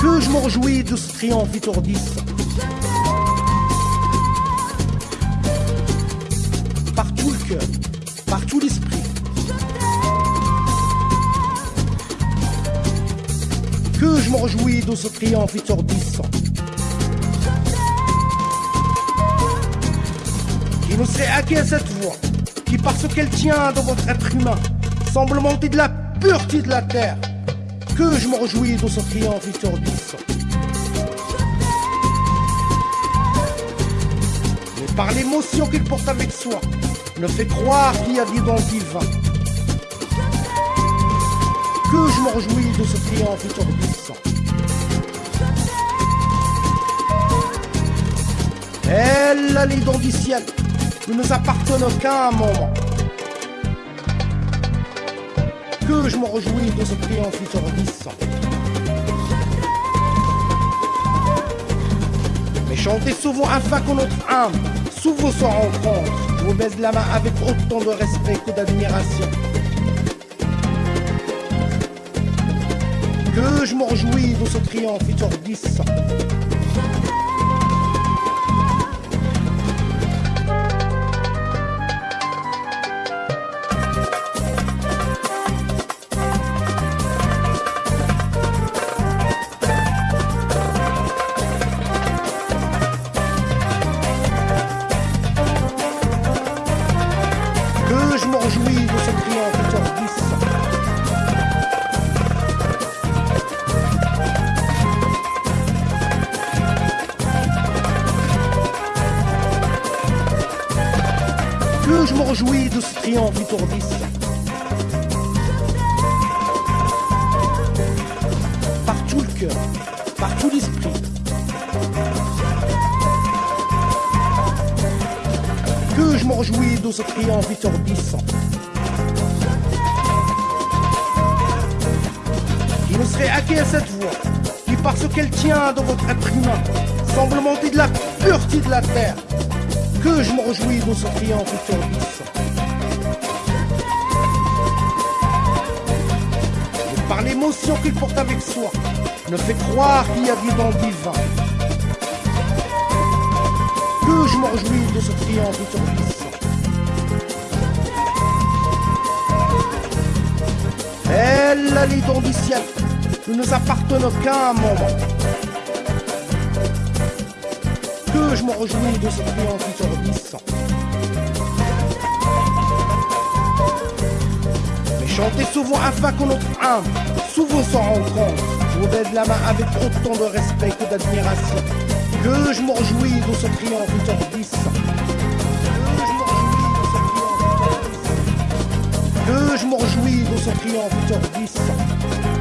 Que je me réjouis de ce triomphe étourdissant. Par tout le cœur, par tout l'esprit. Que je me réjouis de ce triomphe étourdissant. Qui nous serait acquis à cette voix, qui parce qu'elle tient dans votre être humain, semble monter de la pureté de la terre. Que je me réjouis de ce triomphe étourdissant. Mais par l'émotion qu'il porte avec soi, ne fait croire qu'il y a vie dans le divin. Que je me réjouis de ce triomphe étourdissant. Elle, les dons du ciel, ne nous appartiennent aucun moment. que je me réjouis de ce triomphe en futur 10 Mais chanter souvent afin que notre âme souvent se rencontre. Je vous baise la main avec autant de respect que d'admiration. Que je me réjouis de ce triomphe futur 10. Que je me réjouis de ce triomphe étourdissant. Par tout le cœur, par tout l'esprit. Que je me réjouis de ce triomphe étourdissant. Qui ne serait acquis à cette voix, qui parce qu'elle tient dans votre être humain, semble monter de la pureté de la terre. Que je me réjouis de ce triomphe étourdissant. Et par l'émotion qu'il porte avec soi, ne fait croire qu'il y a dans le divin. Que je me réjouis de ce triomphe étourdissant. Elle, les dons du ciel, ne nous appartiennent aucun moment que je m'en réjouis de cette expérience sur 10. Mais chanter souvent afin que notre âme souvent sans rend compte. Je vous baisse la main avec autant de respect que d'admiration. Que je m'en réjouis de ce triomphe sur 10. Que je m'en réjouis de ce triomphe sur 10.